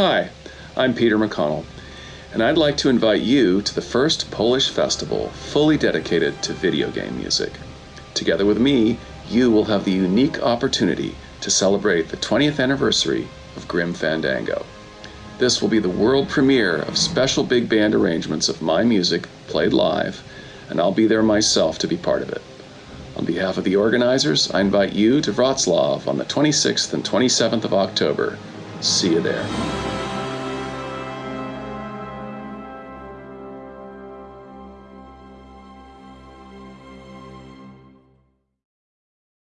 Hi, I'm Peter McConnell, and I'd like to invite you to the first Polish festival fully dedicated to video game music. Together with me, you will have the unique opportunity to celebrate the 20th anniversary of Grim Fandango. This will be the world premiere of special big band arrangements of my music played live, and I'll be there myself to be part of it. On behalf of the organizers, I invite you to Wrocław on the 26th and 27th of October. See you there.